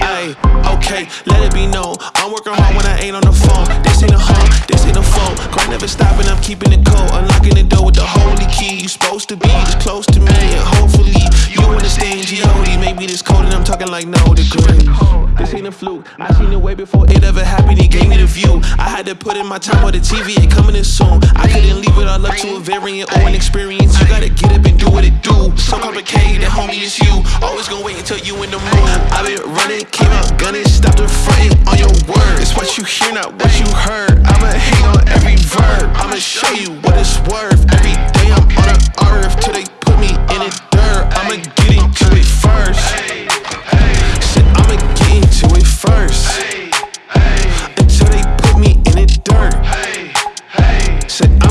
Ay, okay, let it be known. I'm working hard when I ain't on the phone. This ain't a home, this ain't a phone. Grind never stopping, I'm keeping it cold. Unlocking the door with the holy key. You supposed to be this close to me, and hopefully you understand G.O.D. Maybe this cold and I'm talking like no degrees. This ain't a fluke. I seen it way before it ever happened. He gave me the view. I had to put in my time on the TV. Ain't coming in soon. I couldn't leave it all up to a variant or an experience. You gotta get up and what it do. So complicated, homie, it's you. Always gon' wait until you in the mood. I been running, came out gunning stopped the fronting on your word. It's what you hear, not what you heard. I'ma hang on every verb. I'ma show you what it's worth. Every day I'm on the earth Till they put me in the dirt. I'ma get into it first. Said I'ma get into it first. Until they put me in the dirt. Said